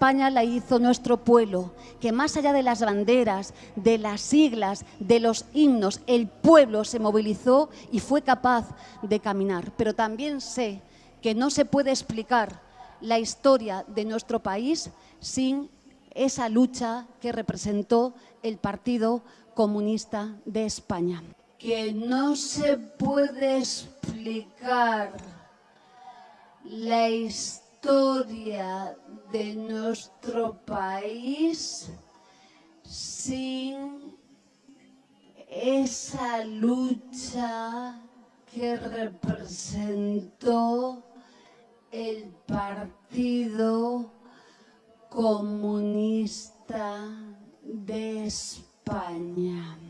España la hizo nuestro pueblo, que más allá de las banderas, de las siglas, de los himnos, el pueblo se movilizó y fue capaz de caminar. Pero también sé que no se puede explicar la historia de nuestro país sin esa lucha que representó el Partido Comunista de España. Que no se puede explicar la historia de nuestro país sin esa lucha que representó el Partido Comunista de España.